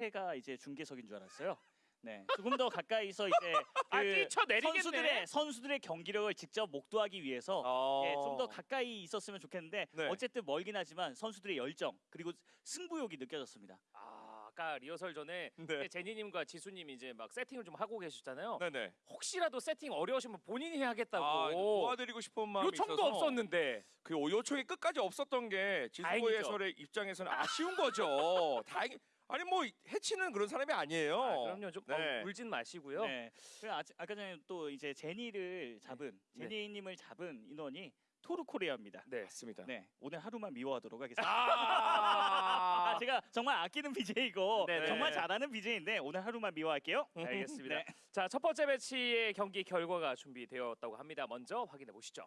해가 이제 중계석인 줄 알았어요. 네, 조금 더 가까이서 이제 아, 그 뛰쳐내리겠네. 선수들의 선수들의 경기력을 직접 목도하기 위해서 어. 예, 좀 더 가까이 있었으면 좋겠는데 네. 어쨌든 멀긴 하지만 선수들의 열정 그리고 승부욕이 느껴졌습니다. 아, 아까 리허설 전에 네. 제니님과 지수님 이제 막 세팅을 좀 하고 계셨잖아요. 네네. 혹시라도 세팅 어려우시면 본인이 하겠다고 아, 도와드리고 싶은 마음이 요청도 있어서 없었는데 그 요청이 끝까지 없었던 게 다행이죠. 해설의 입장에서는 아쉬운 거죠. 다행. 아니 뭐 해치는 그런 사람이 아니에요. 아, 그럼요 좀 네. 어, 울진 마시고요. 네, 그 아, 아까 전에 또 이제 제니를 잡은 네. 제니님을 잡은 인원이 토르 코리아입니다. 네. 맞습니다. 네, 오늘 하루만 미워하도록 하겠습니다. 아, 아, 제가 정말 아끼는 BJ이고 네네. 정말 잘하는 BJ인데 오늘 하루만 미워할게요. 알겠습니다. 네. 자, 첫 번째 매치의 경기 결과가 준비되었다고 합니다. 먼저 확인해 보시죠.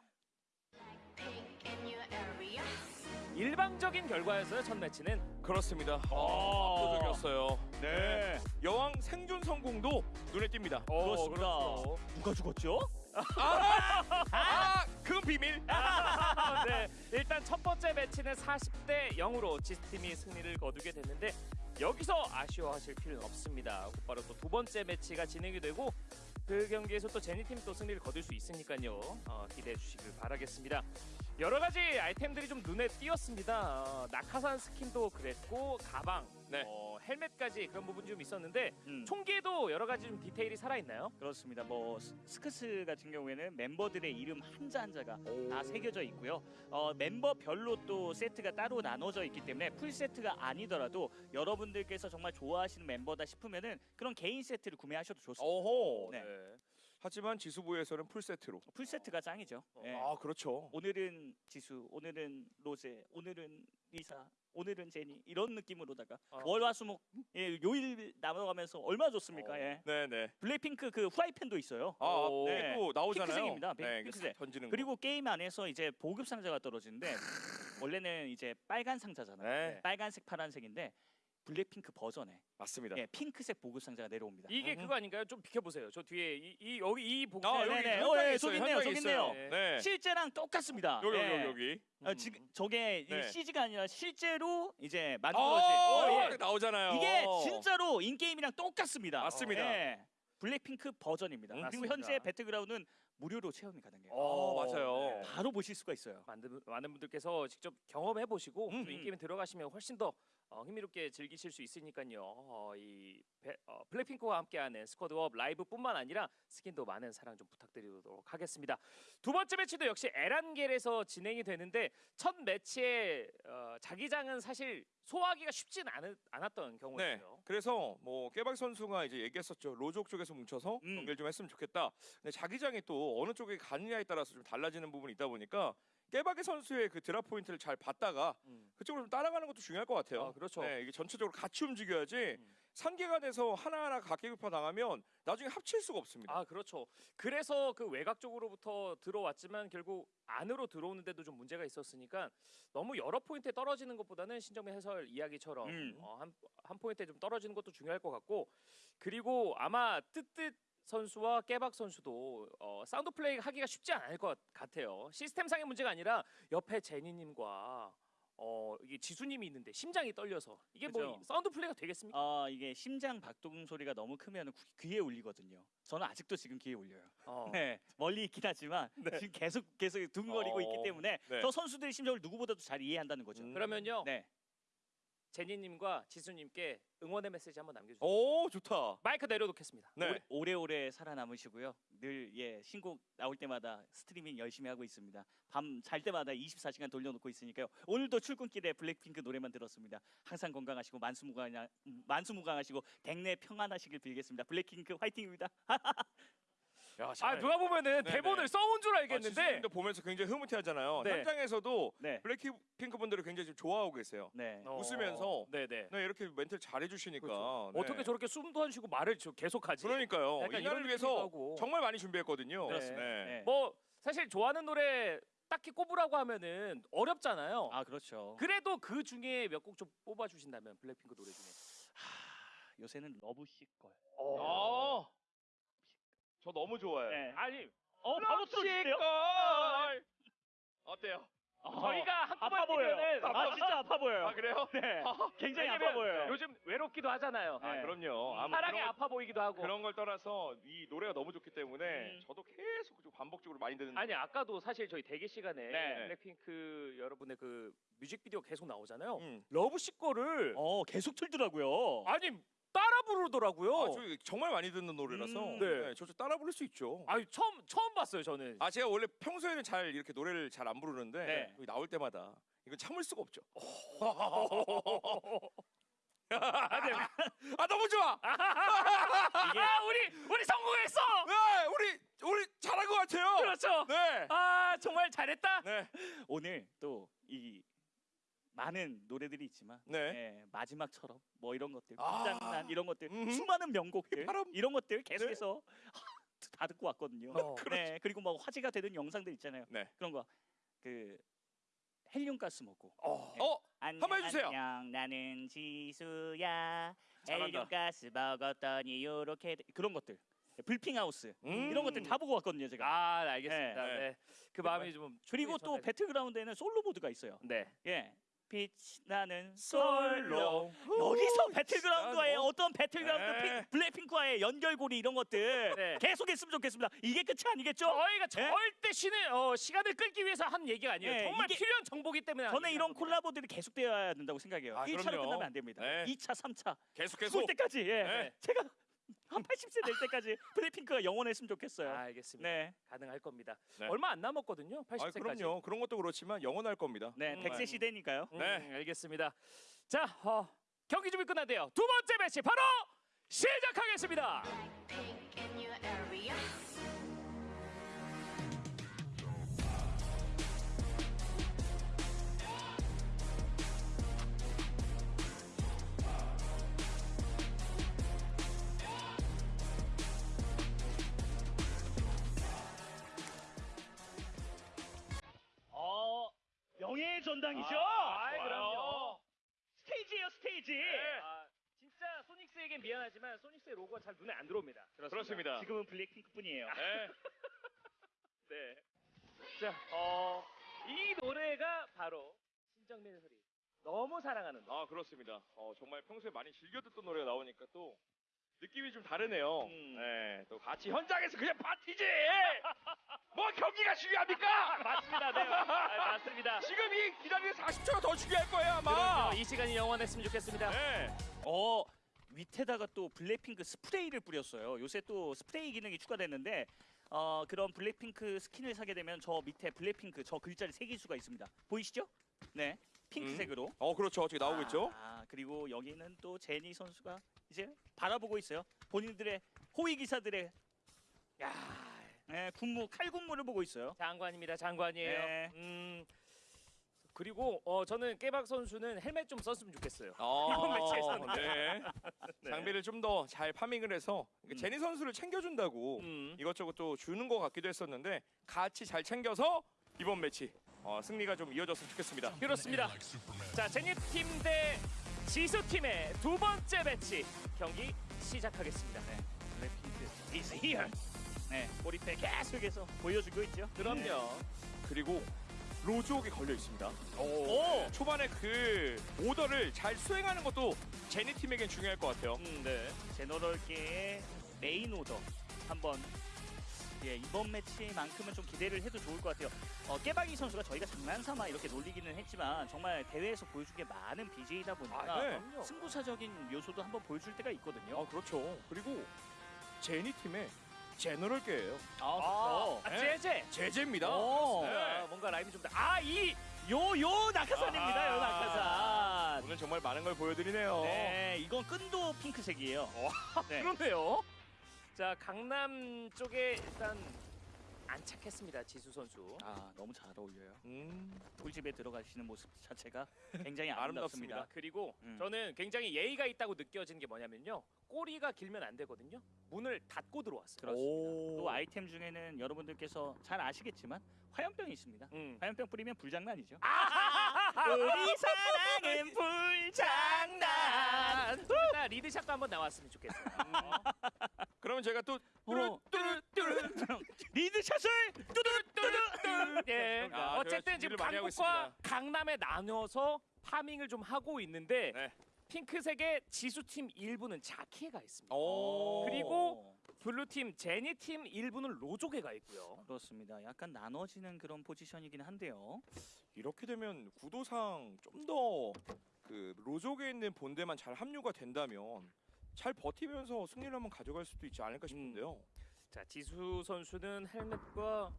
일방적인 결과였어요. 첫 매치는 그렇습니다. 어. 압도적이었어요. 네, 여왕 생존 성공도 눈에 띕니다. 그렇습니다. 그렇죠. 누가 죽었죠? 아, 그 비밀. 네, 일단 첫 번째 매치는 40대 0으로 지스팀이 승리를 거두게 됐는데 여기서 아쉬워하실 필요는 없습니다. 곧바로 또 두 번째 매치가 진행이 되고 그 경기에서 또 제니팀 또 승리를 거둘 수 있으니까요. 어, 기대해 주시길 바라겠습니다. 여러 가지 아이템들이 좀 눈에 띄었습니다. 어, 낙하산 스킨도 그랬고 가방, 네. 어, 헬멧까지 그런 부분이 좀 있었는데 음. 총기에도 여러 가지 좀 디테일이 살아있나요? 그렇습니다. 뭐 스- SKS 같은 경우에는 멤버들의 이름 한자 한자가 다 새겨져 있고요. 어, 멤버별로 또 세트가 따로 나눠져 있기 때문에 풀 세트가 아니더라도 여러분들께서 정말 좋아하시는 멤버다 싶으면은 그런 개인 세트를 구매하셔도 좋습니다. 오호. 네. 하지만 지수부에서는 풀 세트로. 풀 세트가 짱이죠. 예. 아, 그렇죠. 오늘은 지수, 오늘은 로제, 오늘은 리사, 오늘은 제니 이런 느낌으로다가 아. 월화수목 예, 요일 나눠가면서 얼마나 좋습니까? 어. 예. 네, 네. 블랙핑크 그 후라이팬도 있어요. 아, 오. 네. 또 나오잖아요. 핑크색입니다. 네, 핑크색. 싹 던지는 그리고 게임 안에서 이제 보급 상자가 떨어지는데 원래는 이제 빨간 상자잖아요. 네. 빨간색, 파란색인데 블랙핑크 버전에 맞습니다. 예, 핑크색 보급 상자가 내려옵니다. 이게 음. 그거 아닌가요? 좀 비켜보세요. 저 뒤에 이, 이 여기 이 복사 아, 여기 여기 네네. 어, 예, 있어요. 저기 있네요, 현장에 저기. 있네요. 네. 실제랑 똑같습니다. 여기 예. 여기 여기. 어, 지금 저게 이 네. CG가 아니라 실제로 이제 아, 만들어진 어, 예. 나오잖아요. 이게 진짜로 in-game이랑 똑같습니다. 맞습니다. 예. 블랙핑크 버전입니다. 음, 그리고 맞습니다. 현재 배틀그라운드는 무료로 체험이 가능해요. 어, 맞아요. 네. 바로 보실 수가 있어요. 많은, 많은 분들께서 직접 경험해 보시고 음. 또 in-game에 들어가시면 훨씬 더 어, 흥미롭게 즐기실 수 있으니까요. 어, 이 배- 어, 블랙핑크와 함께하는 Squad Up Live뿐만 아니라 스킨도 많은 사랑 좀 부탁드리도록 하겠습니다. 두 번째 매치도 역시 에란겔에서 진행이 되는데 첫 매치에 어, 자기장은 사실 소화하기가 쉽진 않, 않았던 네. 경우였어요. 그래서 뭐 깨박 선수가 이제 얘기했었죠. 로족 쪽에서 뭉쳐서 음. 연결 좀 했으면 좋겠다. 근데 자기장이 또 어느 쪽에 가느냐에 따라서 좀 달라지는 부분이 있다 보니까 깨박이 선수의 그 drop 포인트를 잘 봤다가 음. 그쪽으로 좀 따라가는 것도 중요할 것 같아요. 아, 그렇죠. 네, 이게 전체적으로 같이 움직여야지 음. 산개가 돼서 하나하나 각개격파 당하면 나중에 합칠 수가 없습니다. 아 그렇죠. 그래서 그 외곽 쪽으로부터 들어왔지만 결국 안으로 들어오는데도 좀 문제가 있었으니까 너무 여러 포인트에 떨어지는 것보다는 신정민 해설 이야기처럼 음. 어, 한, 한 포인트에 좀 떨어지는 것도 중요할 것 같고 그리고 아마 뜨뜻 선수와 깨박 선수도 어, 사운드 플레이 하기가 쉽지 않을 것 같아요. 시스템상의 문제가 아니라 옆에 제니님과 어, 이게 지수님이 있는데 심장이 떨려서 이게 뭐 그죠. 사운드 플레이가 되겠습니까? 아 이게 심장 박동 소리가 너무 크면 귀에 울리거든요. 저는 아직도 지금 귀에 울려요. 어. 네, 멀리 있긴 하지만 지금 계속 계속 두근거리고 어, 있기 때문에 네. 저 선수들의 심정을 누구보다도 잘 이해한다는 거죠. 음. 그러면요 네, 제니님과 지수님께 응원의 메시지 한번 남겨주세요. 오 좋다. 마이크 내려놓겠습니다. 네. 오래, 오래오래 살아남으시고요. 늘 예 신곡 나올 때마다 스트리밍 열심히 하고 있습니다. 밤 잘 때마다 24시간 돌려놓고 있으니까요. 오늘도 출근길에 블랙핑크 노래만 들었습니다. 항상 건강하시고 만수무강 만수무강하시고 댁내 평안하시길 빌겠습니다. 블랙핑크 화이팅입니다. 야, 아 잘. 누가 보면은 네네. 대본을 써온 줄 아, 알겠는데 지수님도 보면서 굉장히 흐뭇해하잖아요. 네. 현장에서도 네, 블랙핑크 분들을 굉장히 지금 좋아하고 계세요. 네. 어, 웃으면서 네네 네, 이렇게 멘트를 잘해주시니까 그렇죠. 네. 어떻게 저렇게 숨도 안 쉬고 말을 저- 계속하지? 그러니까요. 약간 이 이런 날을 위해서 하고. 정말 많이 준비했거든요. 그렇습니다. 네. 네. 뭐 사실 좋아하는 노래 딱히 꼽으라고 하면은 어렵잖아요. 아 그렇죠. 그래도 그 중에 몇 곡 좀 뽑아 주신다면 블랙핑크 노래 중에. 요새는 러브씨 걸. 아, 저 너무 좋아해요. 네. 아니 어 바로 틀어주세요. 걸 어때요? 저희가 아파 한꺼번에 보여요. 뛰면은 아 진짜 아파 보여요. 아 그래요? 네. 굉장히 아파 왜냐면 보여요. 요즘 외롭기도 하잖아요. 아 네. 그럼요. 아, 뭐 사랑이 그런, 아파 보이기도 하고. 그런 걸 떠나서 이 노래가 너무 좋기 때문에 음. 저도 계속 좀 반복적으로 많이 듣는. 아니 아까도 사실 저희 대기 시간에 네. 블랙핑크 여러분의 그 뮤직비디오 계속 나오잖아요. 음. 러브식 거를 어 계속 틀더라고요. 아니 따라 부르더라고요. 아, 저 정말 많이 듣는 노래라서 음, 네. 네. 저 따라 부를 수 있죠. 아니 처음 처음 봤어요 저는. 아 제가 원래 평소에는 잘 이렇게 노래를 잘 안 부르는데 네. 여기 나올 때마다 이거 참을 수가 없죠. 아 너무 좋아. 이게 아 우리 우리 성공했어. 네, 우리 우리 잘한 것 같아요. 그렇죠. 네. 아 정말 잘했다. 네. 오늘 또 이 많은 노래들이 있지만 네. 예, 마지막처럼 뭐 이런 것들 아. 불장난 이런 것들 음흠. 수많은 명곡들 바람. 이런 것들 계속해서 다 듣고 왔거든요. 어. 네 그리고 뭐 화제가 되는 영상들 있잖아요. 네. 그런 거 그 헬륨 가스 먹고 어. 어, 안녕, 한번 해주세요. 안녕 나는 지수야 잘한다. 헬륨 가스 먹었더니 요렇게 돼. 그런 것들 불핑하우스 음. 이런 것들 다 보고 왔거든요 제가. 아 알겠습니다. 네. 네. 그 마음이 좀 그리고 또 배틀그라운드에는 솔로 모드가 있어요. 네. 예. 빛 나는 솔로. 여기서 배틀그라운드와의 어떤 배틀그라운드 네. 픽- 블랙핑크와의 연결고리 이런 것들 네. 계속 했으면 좋겠습니다. 이게 끝이 아니겠죠? 저희가 네? 절대 쉬는 어, 시간을 끌기 위해서 한 얘기가 아니에요. 네, 정말 이게- 필요한 정보기 때문에 저는 이런 겁니다. 콜라보들이 계속되어야 된다고 생각해요. 아, 1차로 그럼요. 끝나면 안 됩니다. 네. 2차, 3차 계속 죽을 계속. 때까지 예. 네. 제가 한 80세 될 때까지 블랙핑크가 영원했으면 좋겠어요. 아, 알겠습니다. 네. 가능할 겁니다. 네. 얼마 안 남았거든요. 80세까지. 아, 그럼요. 그런 것도 그렇지만 영원할 겁니다. 네, 음, 100세 시대니까요. 네. 음, 알겠습니다. 자, 어, 경기 준비 끝났대요. 두 번째 매치 바로 시작하겠습니다. 명예의 전당이죠. 아, 좋아요. 그럼요. 스테이지예요, 스테이지. 아, 진짜 소닉스에겐 미안하지만 소닉스의 로고가 잘 눈에 안 들어옵니다. 그렇습니다. 지금은 블랙핑크뿐이에요. 네. 네. 자, 어, 이 노래가 바로 신정민의 소리. 너무 사랑하는 노래. 아 그렇습니다. 어, 정말 평소에 많이 즐겨 듣던 노래가 나오니까 또 느낌이 좀 다르네요. 음. 네, 또 같이 현장에서 그냥 파티지. 뭐 경기가 중요합니까? 맞습니다. 네. 아, 맞습니다. 지금 이 기다리는 40초가 더 중요할 거예요 아마. 그럼요. 이 시간이 영원했으면 좋겠습니다. 네. 어 밑에다가 또 블랙핑크 스프레이를 뿌렸어요. 요새 또 스프레이 기능이 추가됐는데 어 그런 블랙핑크 스킨을 사게 되면 저 밑에 블랙핑크 저 글자를 새길 수가 있습니다. 보이시죠? 네, 핑크색으로. 어 그렇죠. 지금 나오고 있죠. 아 그리고 여기는 또 제니 선수가 이제 바라보고 있어요. 본인들의 호위 기사들의 야, 네, 군무 칼 군무를 보고 있어요. 장관입니다. 장관이에요. 네. 음. 그리고 어 저는 깨박 선수는 헬멧 좀 썼으면 좋겠어요. 어, 이번 매치에서는. 네. 네. 장비를 좀 더 잘 파밍을 해서 음. 제니 선수를 챙겨준다고 음. 이것저것 또 주는 것 같기도 했었는데 같이 잘 챙겨서 이번 매치 어, 승리가 좀 이어졌으면 좋겠습니다. 그렇습니다. 자, 제니 팀 대 지수 팀의 두 번째 매치 경기 시작하겠습니다. 네, 네, 꼬리패 계속해서 보여주고 있죠. 그럼요. 그리고 로족이 걸려 있습니다. 오, 초반에 그 오더를 잘 수행하는 것도 제니 팀에겐 중요할 것 같아요. 음, 네. 제너럴계의 메인 오더 한번 예, 이번 매치만큼은 좀 기대를 해도 좋을 것 같아요. 어, 깨박이 선수가 저희가 장난삼아 이렇게 놀리기는 했지만 정말 대회에서 보여준 게 많은 BJ이다 보니까 아, 네. 그럼요. 승부사적인 요소도 한번 보여줄 때가 있거든요. 아 그렇죠. 그리고 제니 팀의 제너럴계예요. 아, 아, 네. 제제. 제제입니다. 오. 네. 아, 뭔가 라임이 좀 더. 아, 이 요요 낙하산입니다. 요 아하. 낙하산. 오늘 정말 많은 걸 보여드리네요. 네, 이건 끈도 핑크색이에요. 네. 그러네요. 자, 강남 쪽에 일단 안착했습니다. 지수 선수. 아, 너무 잘 어울려요. 음, 꿀집에 들어가시는 모습 자체가 굉장히 아름답습니다. 아름답습니다. 그리고 음. 저는 굉장히 예의가 있다고 느껴지는 게 뭐냐면요. 꼬리가 길면 안 되거든요. 문을 닫고 들어왔어요. 그렇습니다. 또 아이템 중에는 여러분들께서 잘 아시겠지만 화염병이 있습니다. 음. 화염병 뿌리면 불장난이죠. 아! 우리 사랑은 불장난. 둘다 리드샷도 한번 나왔으면 좋겠어요. 그러면 제가 또 어. 뚜루뚜루 리드샷을 뚜두뚜두. 예. 아, 어쨌든 제가 지금 준비를 많이 하고 강북과 있습니다. 강남에 나눠서 파밍을 좀 하고 있는데 네. 핑크색의 지수팀 일부는 자키가 있습니다. 오. 그리고 블루팀 제니팀 일부는 로조개가 있고요. 그렇습니다. 약간 나눠지는 그런 포지션이긴 한데요. 이렇게 되면 구도상 좀 더 그 로족에 있는 본대만 잘 합류가 된다면 잘 버티면서 승리를 한번 가져갈 수도 있지 않을까 싶은데요. 자 지수 선수는 헬멧과 어,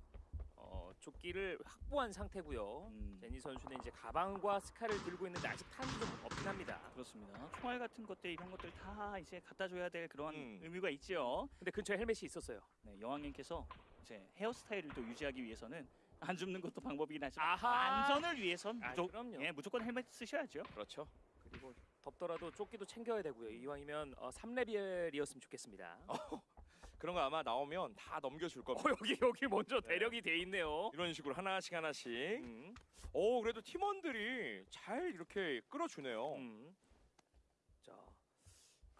조끼를 확보한 상태고요. 음. 제니 선수는 이제 가방과 스카를 들고 있는데 아직 탄이 좀 없긴 합니다. 그렇습니다. 총알 같은 것들 이런 것들 다 이제 갖다 줘야 될 그런 음. 의미가 있지요. 근데 근처에 헬멧이 있었어요. 네, 여왕님께서 이제 헤어스타일을 또 유지하기 위해서는 안 줍는 것도 방법이긴 하지만 아하. 안전을 위해선 아, 무조. 예, 무조건 헬멧 쓰셔야죠. 그렇죠. 그리고 덥더라도 조끼도 챙겨야 되고요. 이왕이면 어, 3레벨이었으면 좋겠습니다. 그런 거 아마 나오면 다 넘겨줄 어, 겁니다. 여기 여기 먼저 대력이 돼 있네요. 이런 식으로 하나씩 하나씩. 음, 오 그래도 팀원들이 잘 이렇게 끌어주네요. 음. 자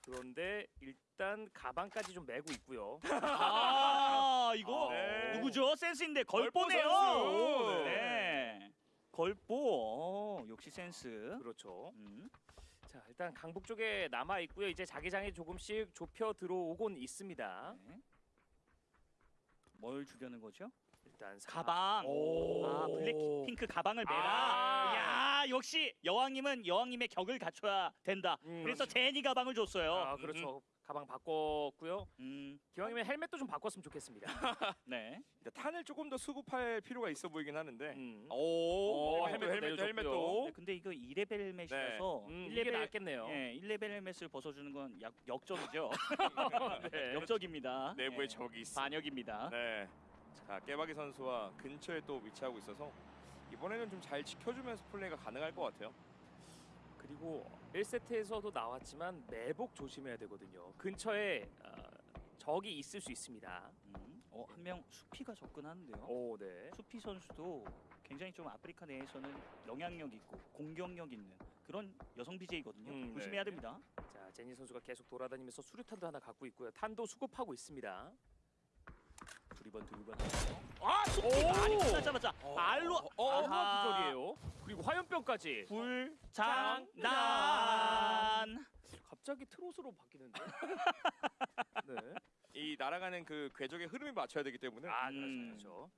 그런데 일단 가방까지 좀 메고 있고요. 아 이거 네. 누구죠? 센스인데 걸보 걸보네요. 선수. 네. 걸보 어, 역시 센스. 그렇죠. 음. 자 일단 강북 쪽에 남아 있고요. 이제 자기장이 조금씩 좁혀 들어오곤 있습니다. 네. 뭘 주려는 거죠? 일단 사- 가방. 오. 아 블랙 핑크 가방을 매라. 아. 야 역시 여왕님은 여왕님의 격을 갖춰야 된다. 음, 그래서 제니 가방을 줬어요. 아 그렇죠. 가방 바꿨고요. 음, 기왕이면 헬멧도 좀 바꿨으면 좋겠습니다. 네. 이제 탄을 조금 더 수급할 필요가 있어 보이긴 하는데. 음. 오, 오, 헬멧도 헬멧도 내려줬고요. 헬멧도. 네, 근데 이거 2레벨 헬멧이라서 음, 이게 1레벨 낫겠네요. 예, 1레벨 헬멧을 벗어주는 건 약, 역적이죠. 네. 역적입니다. 내부에 예, 적이 있어. 반역입니다. 네. 자 깨박이 선수와 근처에 또 위치하고 있어서 이번에는 좀 잘 지켜주면서 플레이가 가능할 것 같아요. 그리고 1세트에서도 나왔지만 매복 조심해야 되거든요. 근처에 어, 적이 있을 수 있습니다. 음, 어, 한 명 수피가 접근하는데요. 오, 네. 수피 선수도 굉장히 좀 아프리카 내에서는 영향력 있고 공격력 있는 그런 여성 BJ거든요. 음, 조심해야 네. 됩니다. 자, 제니 선수가 계속 돌아다니면서 수류탄도 하나 갖고 있고요. 탄도 수급하고 있습니다. 두리번 두리번. 아, 수피 많이 끝나자마자 알로 어, 아하. 기절이에요. 그리고 화염병까지. 불장난. 갑자기 트롯으로 바뀌는데. 네. 이 날아가는 그 궤적의 흐름에 맞춰야 되기 때문에 아, 음. 그렇죠. 그렇죠.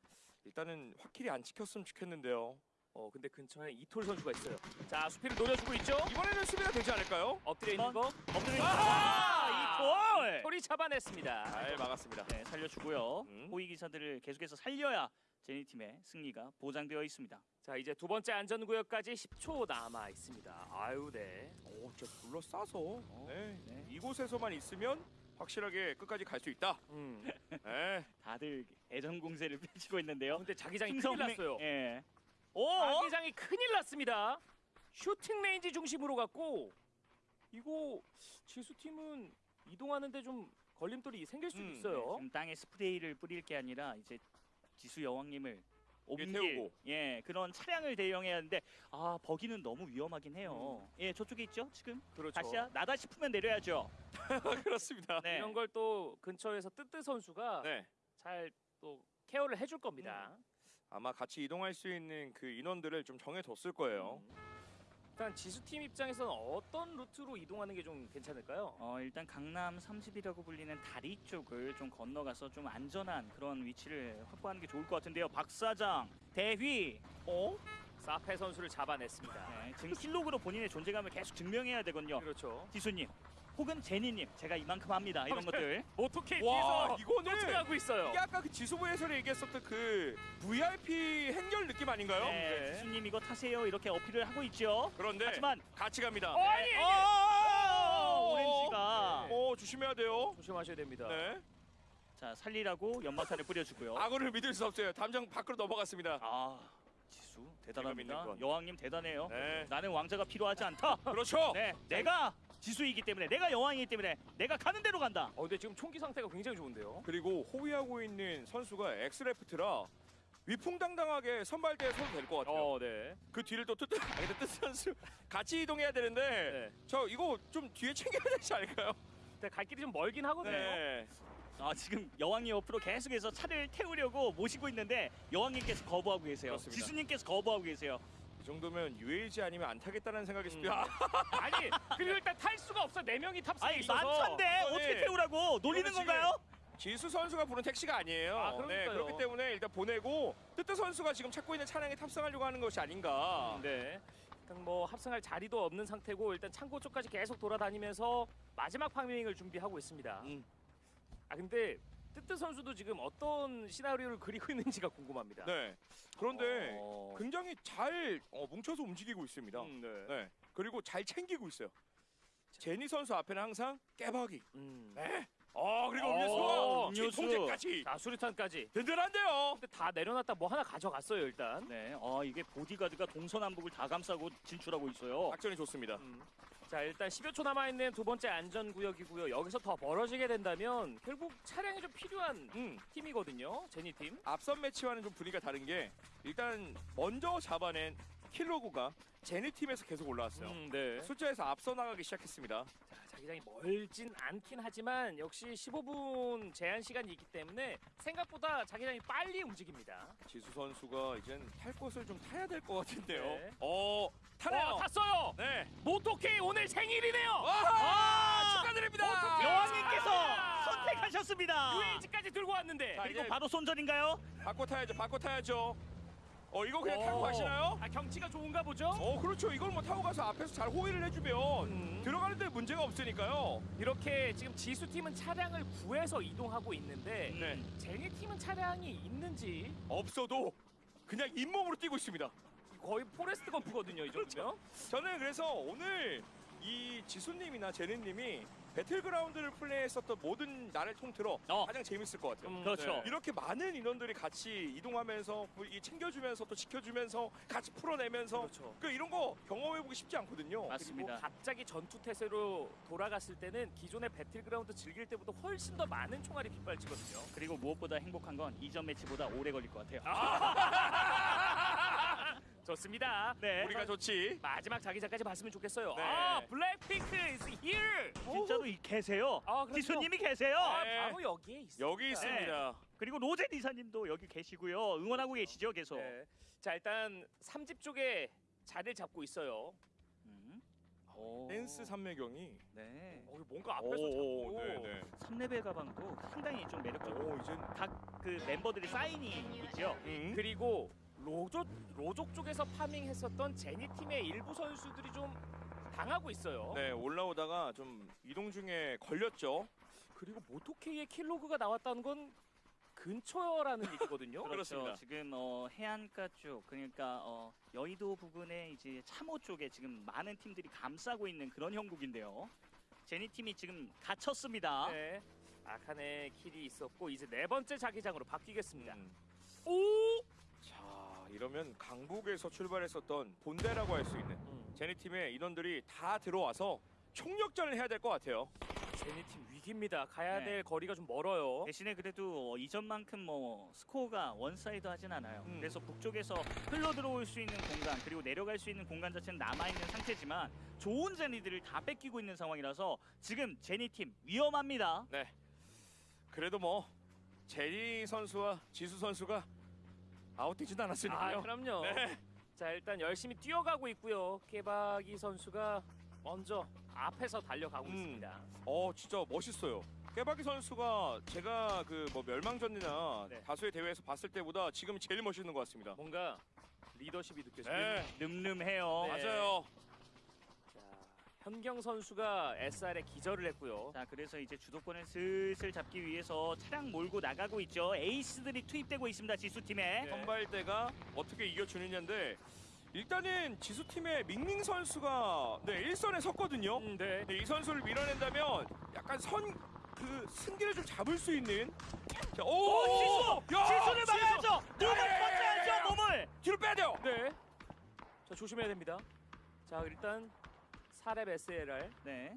일단은 확실히 안 지켰으면 좋겠는데요. 어, 근데 근처에 이톨 선수가 있어요. 자, 수피를 노려주고 있죠. 이번에는 수비가 되지 않을까요? 엎드려 있는 거. 엎드려 아하! 아, 이톨. 톨이 잡아냈습니다. 잘 막았습니다. 네, 살려주고요. 음. 호위 기사들을 계속해서 살려야 제니 팀의 승리가 보장되어 있습니다. 자, 이제 두 번째 안전구역까지 10초 남아 있습니다. 아유, 네. 오, 진짜 둘러싸서 네. 네. 이곳에서만 있으면 확실하게 끝까지 갈 수 있다. 음. 네. 다들 애정 공세를 펼치고 있는데요. 근데 자기장이 큰일 났어요. 예. 오. 자기장이 큰일 났습니다. 슈팅 레인지 중심으로 갔고 이거 지수 팀은 이동하는데 좀 걸림돌이 생길 수 음, 있어요. 지금 땅에 스프레이를 뿌릴 게 아니라 이제 지수 여왕님을 옮길 태우고. 예 그런 차량을 대령해야 하는데 아 buggy는 너무 위험하긴 해요. 예 저쪽에 있죠 지금 그렇죠. 다시아 낫다 싶으면 내려야죠. 그렇습니다. 네. 이런 걸 또 근처에서 뜨뜨 선수가 네. 잘 또 케어를 해줄 겁니다. 아마 같이 이동할 수 있는 그 인원들을 좀 정해뒀을 거예요. 음. 일단 지수 팀 입장에서는 어떤 루트로 이동하는 게 좀 괜찮을까요? 어 일단 강남 30이라고 불리는 다리 쪽을 좀 건너가서 좀 안전한 그런 위치를 확보하는 게 좋을 것 같은데요. 박사장 대휘 어 사페 선수를 잡아냈습니다. 네, 지금 킬록으로 본인의 존재감을 계속 증명해야 되거든요. 그렇죠. 지수님 혹은 제니님 제가 이만큼 합니다 이런 것들. 모토케 와, 뒤에서 이거는 쫓아가고 있어요. 이게 아까 그 지수부 해설에 얘기했었던 그 VIP 행렬 느낌 아닌가요? 네, 네. 지수님 이거 타세요 이렇게 어필을 하고 있죠. 그런데 하지만 같이 갑니다. 어, 아니, 어, 어, 오렌지가 어, 조심해야 돼요. 조심하셔야 됩니다. 네. 자 살리라고 연막탄을 뿌려주고요. 악어를 믿을 수 없어요. 담장 밖으로 넘어갔습니다. 아 지수 대단합니다. 건. 여왕님 대단해요. 네. 나는 왕자가 필요하지 않다. 그렇죠. 네, 내가 지수이기 때문에 내가 여왕이기 때문에 내가 가는 대로 간다. 어, 근데 지금 총기 상태가 굉장히 좋은데요. 그리고 호위하고 있는 선수가 엑스레프트라 위풍당당하게 선발대에 서도 될 것 같아요. 어, 네. 그 뒤를 또 뜨뜨 아 뜨뜨 선수 같이 이동해야 되는데 네. 저 이거 좀 뒤에 챙겨야 되지 않을까요? 근데 갈 길이 좀 멀긴 하거든요. 네. 아 지금 여왕이 옆으로 계속해서 차를 태우려고 모시고 있는데 여왕님께서 거부하고 계세요. 그렇습니다. 지수님께서 거부하고 계세요. 이 정도면 UAG 아니면 안 타겠다는 생각이 음. 듭니다. 아니 그리고 일단 탈 수가 없어 네 명이 탑승해 아니 있어서 만찬데 이거는- 어떻게 태우라고 놀리는 건가요? 지수 선수가 부른 택시가 아니에요. 아, 네. 그렇기 때문에 일단 보내고 뜨뜨 선수가 지금 찾고 있는 차량에 탑승하려고 하는 것이 아닌가. 네. 일단 뭐 합승할 자리도 없는 상태고 일단 창고 쪽까지 계속 돌아다니면서 마지막 파밍을 준비하고 있습니다. 음. 아 근데 뜨뜨 선수도 지금 어떤 시나리오를 그리고 있는지가 궁금합니다. 네. 그런데 어... 굉장히 잘 어, 뭉쳐서 움직이고 있습니다. 음, 네. 네. 그리고 잘 챙기고 있어요. 제니 선수 앞에는 항상 깨박이. 음. 네. 어 그리고 어, 음료수와 음료수. 통제까지 자 수류탄까지. 든든한데요. 근데 다 내려놨다 뭐 하나 가져갔어요 일단. 네, 아 이게 보디가드가 동서남북을 다 감싸고 진출하고 있어요. 작전이 좋습니다. 음. 자 일단 10여 초 남아 있는 두 번째 안전 구역이고요. 여기서 더 벌어지게 된다면 결국 차량이 좀 필요한 음. 팀이거든요. 제니 팀. 앞선 매치와는 좀 분위기가 다른 게 일단 먼저 잡아낸 킬로그가 제니 팀에서 계속 올라왔어요. 음, 네. 숫자에서 앞서 나가기 시작했습니다. 자, 자기장이 멀진 않긴 하지만 역시 15분 제한 시간이 있기 때문에 생각보다 자기장이 빨리 움직입니다. 지수 선수가 이젠 탈 것을 좀 타야 될 것 같은데요. 네. 어 타네요. 어, 탔어요. 네. 모토케이 오늘 생일이네요. 아, 축하드립니다. 여왕님께서 아! 선택하셨습니다. UAG까지 들고 왔는데. 자, 그리고 바로 손절인가요? 바꿔 타야죠. 바꿔 타야죠. 어 이거 그냥 어. 타고 가시나요? 아 경치가 좋은가 보죠? 어 그렇죠. 이걸 뭐 타고 가서 앞에서 잘 호위를 해주면 음. 들어가는데 문제가 없으니까요. 이렇게 지금 지수 팀은 차량을 구해서 이동하고 있는데 네. 제니 팀은 차량이 있는지 없어도 그냥 잇몸으로 뛰고 있습니다. 거의 포레스트 검프거든요 이 정도면. 저는 그래서 오늘 이 지수님이나 제니님이 배틀그라운드를 플레이했었던 모든 날을 통틀어 어. 가장 재밌을 것 같아요. 음, 그렇죠. 네. 이렇게 많은 인원들이 같이 이동하면서 이 챙겨주면서 또 지켜주면서 같이 풀어내면서 그렇죠. 그 이런 거 경험해보기 쉽지 않거든요. 맞습니다. 그리고 갑자기 전투 태세로 돌아갔을 때는 기존의 배틀그라운드 즐길 때보다 훨씬 더 많은 총알이 빗발치거든요. 그리고 무엇보다 행복한 건 이전 매치보다 오래 걸릴 것 같아요. 좋습니다. 네. 우리가 좋지. 마지막 자기장까지 봤으면 좋겠어요. 네. 아 블랙핑크 is here. 진짜로 이 계세요. 아. 지수님이 계세요. 아, 네. 바로 여기에 있어요. 여기 있습니다. 그리고 로제 이사님도 여기 계시고요. 응원하고 계시죠, 계속. 네. 자 일단 삼집 쪽에 자리를 잡고 있어요. 음. 오. 댄스 삼매경이 어, 네. 이거 뭔가 앞에서 오, 자꾸 네네. 3레벨 가방도 상당히 좀 매력적이고 오 이젠 각그 멤버들의 사인이 있죠. 음. 그리고 로족 로족 쪽에서 파밍했었던 제니 팀의 일부 선수들이 좀 당하고 있어요. 네 올라오다가 좀 이동 중에 걸렸죠. 그리고 모토케이의 kill log가 나왔다는 건 근처라는 얘기거든요. 그렇죠. 그렇습니다. 지금 어, 해안가 쪽 그러니까 어, 여의도 부근에 이제 참호 쪽에 지금 많은 팀들이 감싸고 있는 그런 형국인데요. 제니 팀이 지금 갇혔습니다. 네. 아칸의 kill이 있었고 이제 네 번째 자기장으로 바뀌겠습니다. 음. 오! 자 이러면 강북에서 출발했었던 본대라고 할 수 있는 음. 제니 팀의 인원들이 다 들어와서 총력전을 해야 될 것 같아요. 제니 팀 위기입니다. 가야 네. 될 거리가 좀 멀어요. 대신에 그래도 어, 이전만큼 뭐 스코어가 one side 하진 않아요. 음. 그래서 북쪽에서 흘러 들어올 수 있는 공간 그리고 내려갈 수 있는 공간 자체는 남아 있는 상태지만 좋은 제니들을 다 뺏기고 있는 상황이라서 지금 제니 팀 위험합니다. 그래도 뭐 제니 선수와 지수 선수가 아웃되지도 아, 않았으니까요. 그럼요. 네. 자, 일단 열심히 뛰어가고 있고요. 깨박이 선수가 먼저 앞에서 달려가고 음. 있습니다. 어 진짜 멋있어요. 깨박이 선수가 제가 그 뭐 멸망전이나 네. 다수의 대회에서 봤을 때보다 지금 제일 멋있는 것 같습니다. 뭔가 리더십이. 네, 늠름해요. 네. 맞아요. 자, 현경 선수가 SR에 기절을 했고요. 자 그래서 이제 주도권을 슬슬 잡기 위해서 차량 몰고 나가고 있죠. 에이스들이 투입되고 있습니다. 지수 팀에. 네. 선발대가 어떻게 이겨주느냐인데 일단은 지수 팀의 밍밍 선수가 네 일선에 섰거든요. 음, 네. 근데 이 선수를 밀어낸다면 약간 선 그 승기를 좀 잡을 수 있는. 자, 오, 오, 지수! 야, 지수를 지수! 막아야죠. 몸을 야. 버텨야죠. 몸을. 뒤로 빼야 돼요. 네. 자, 조심해야 됩니다. 자, 일단 4배 SLR. 네.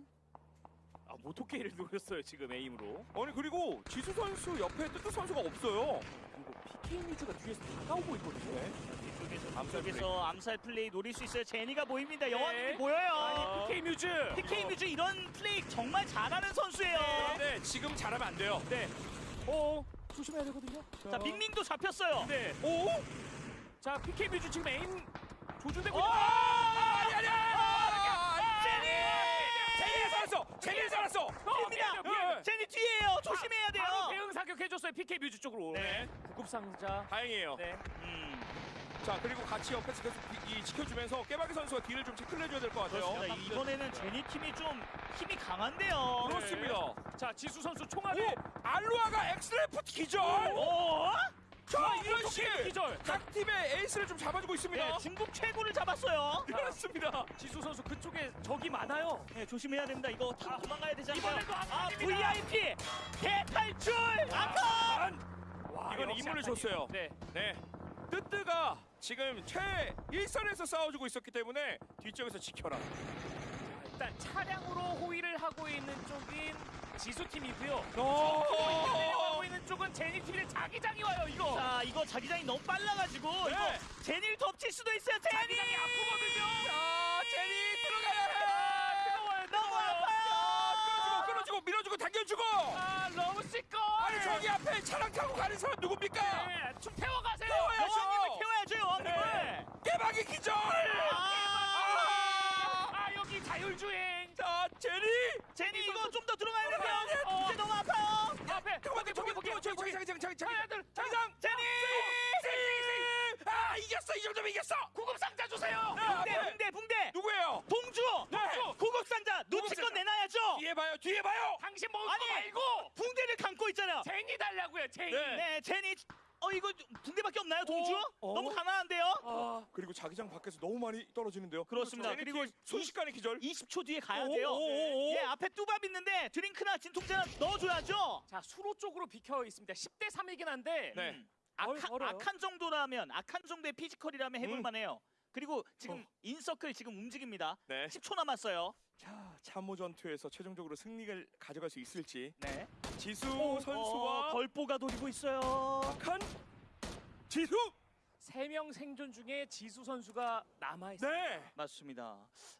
아, 모토케이를 노렸어요, 지금 aim으로. 아니 그리고 지수 선수 옆에 뜨뜨 선수가 없어요. 그리고 PK 뮤즈가 뒤에서 다가오고 있거든요. 뒤쪽에서 암살 뒤쪽에서 암살 플레이 노릴 수 있어요. 제니가 보입니다. 네. 여왕님이 보여요. 아니 PK 뮤즈. PK 뮤즈 이런 플레이 정말 잘하는 선수예요. 네, 지금 잘하면 안 돼요. 네. 어 조심해야 되거든요. 자 밍밍도 잡혔어요. 네. 오! 자 PK 뮤즈 지금 에임 조준되고 어! 아니 아니야! 제니! 제니 살았어! 제니 살았어! 입니다. 네. 제니 뒤에요. 조심해야 돼요. 바로 대응 사격 해줬어요 PK 뮤즈 쪽으로. 네. 구급 상자. 다행이에요. 네. 음, 자 그리고 같이 옆에서 계속 이, 이 지켜주면서 깨박이 선수가 뒤를 좀 체크를 해줘야 될 것 같아요. 그렇습니다. 이번에는 제니 팀이 좀 힘이 강한데요. 그렇습니다. 자 지수 선수 총알을. 오! 알루아가 엑스레프트 기절! 어? 자 이런 식! 기절. 각 팀의 에이스를 좀 잡아주고 있습니다. 네, 중국 최고를 잡았어요. 그렇습니다. 지수 선수 그쪽에 적이 많아요. 네, 조심해야 됩니다. 이거 타고 도망가야 되지 않나요? 아. VIP 대탈출! 아까 와, 이거는 아칸이. 줬어요. 네. 네. 뜨뜨가 지금 최일선에서 싸워주고 있었기 때문에 뒤쪽에서 지켜라. 일단 차량으로 호위를 하고 있는 쪽인 지수 팀이고요. 어! 내려가고 있는 쪽은 제니 팀의 자기장이 와요. 이거. 자, 이거 자기장이 너무 빨라가지고 네. 이거 제니를 덮칠 수도 있어요. 제니! 자기장이 아프거든요. 자, 제니 들어가야 해! 아, 뜨거워요. 너무 뜨거워요. 아파요. 끌어주고, 끌어주고, 밀어주고, 당겨주고! 아, 러브씨 거. 아니, 저기 앞에 차량 타고 가는 사람 누굽니까? 네, 좀 태워가세요. 태워야죠. 여왕님을 태워야죠, 여왕님을. 네. 깨박이 기절! 아, 아, 여기 자율주행. 저기, 저기, 하나들. 자기장! 제니! 제니! 아, 이겼어! 이 정도면 이겼어! 구급 상자 주세요. 네, 붕대, 앞에. 붕대, 붕대. 누구예요? 동주! 네. 구급상자 눈치껏 구급상자. 내놔야죠. 뒤에 봐요, 뒤에 봐요! 당신 먹을 아니. 거 말고 붕대를 감고 있잖아요. 제니 달라고요. 제니. 네. 네, 제니. 어 이거 붕대밖에 없나요, 동주? 어? 너무 가난한데요. 아, 그리고 자기장 밖에서 너무 많이 떨어지는데요. 그렇습니다. 그리고 팀 순식간에 기절. 20초 뒤에 가야 오, 돼요. 오, 오, 오. 예, 앞에 뚜밥 있는데 드링크나 진통제나 넣어줘야죠. 자 수로 쪽으로 비켜 있습니다. 10대 3이긴 한데 네. 음, 아칸, 어려워요. 아칸 정도라면 아칸 정도의 피지컬이라면 해볼 음. 만해요. 그리고 지금 어. in circle 지금 움직입니다. 네. 10초 남았어요. 자, 참호 전투에서 최종적으로 승리를 가져갈 수 있을지 네. 지수 어, 선수와 걸보가 노리고 있어요. 박한 지수. 3명 생존 중에 지수 선수가 남아 있어요. 네. 맞습니다.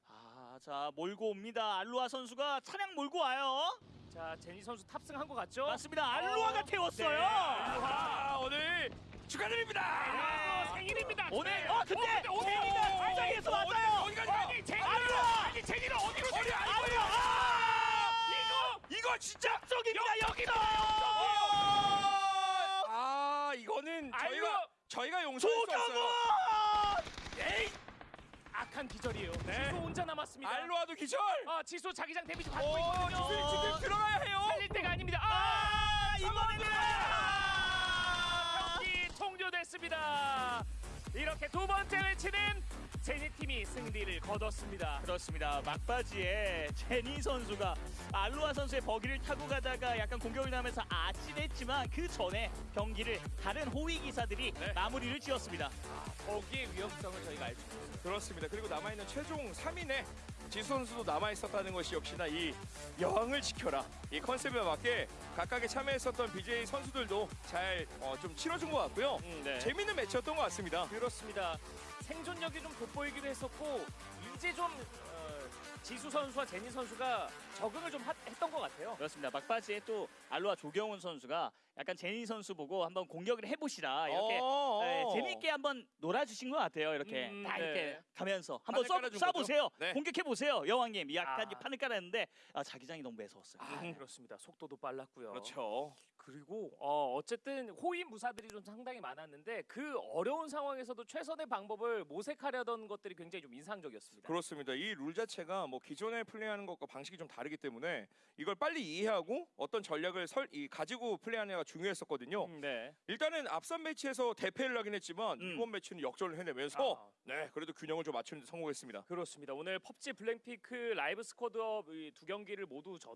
아, 자 몰고 옵니다. 알루아 선수가 차량 몰고 와요. 자 제니 선수 탑승한 것 같죠? 맞습니다. 알루아가 어, 태웠어요. 네, 알루아. 아, 오늘 축하드립니다. 아, 생일입니다. 오늘 네. 어 근데 어, 근데 제니가 어디- 발장에서 어디- 왔어요. 진짜 쪽입니다. 여기서. 아, 이거는 저희가! 저희가 용서할 수 없어요. 에이, 악한 기절이에요. 네. 지수 혼자 남았습니다. 알로아도 기절. 아 지수 자기장 데미지 받고 오, 있거든요. 지수 지금 들어가야 해요. 살릴 때가 아닙니다. 아! 아, 이번에는 경기 종료됐습니다. 이렇게 두 번째 매치는 제니 팀이 승리를 거뒀습니다. 그렇습니다. 막바지에 제니 선수가 알루아 선수의 버기를 타고 가다가 약간 공격을 당하면서 아찔했지만 그 전에 경기를 다른 호위 기사들이 네. 마무리를 지었습니다. 거기의 위험성을 저희가 알수 있습니다. 그렇습니다. 그리고 남아 있는 최종 3인에 지수 선수도 남아 있었다는 것이 역시나 이 여왕을 지켜라 이 컨셉에 맞게 각각에 참여했었던 BJ 선수들도 잘 좀 치러준 것 같고요. 음, 네. 재밌는 매치였던 것 같습니다. 그렇습니다. 생존력이 좀 돋보이기도 했었고 이제 좀 어, 지수 선수와 제니 선수가 적응을 좀 하- 했던 것 같아요. 그렇습니다. 막바지에 또 알루아 조경훈 선수가 약간 제니 선수 보고 한번 공격을 해보시라 이렇게 어, 네, 어. 재밌게 한번 놀아주신 것 같아요. 이렇게 음, 딱 네. 이렇게 가면서 한번 써, 쏴보세요. 네. 공격해 보세요, 여왕님. 약간 아. 판을 깔았는데 아, 자기장이 너무 매서웠어요. 아, 그렇습니다. 속도도 빨랐고요. 그렇죠. 그리고 어, 어쨌든 호위 무사들이 좀 상당히 많았는데 그 어려운 상황에서도 최선의 방법을 모색하려던 것들이 굉장히 좀 인상적이었습니다. 그렇습니다. 이 룰 자체가 뭐 기존에 플레이하는 것과 방식이 좀 다르기 때문에 이걸 빨리 이해하고 어떤 전략을 설, 이, 가지고 플레이하느냐가 중요했었거든요. 음, 네. 일단은 앞선 매치에서 대패를 하긴 했지만 음. 이번 매치는 역전을 해내면서 아. 네 그래도 균형을 좀 맞추는 데 성공했습니다. 그렇습니다. 오늘 펍지 블랙핑크 라이브 Squad Up 이 두 경기를 모두 전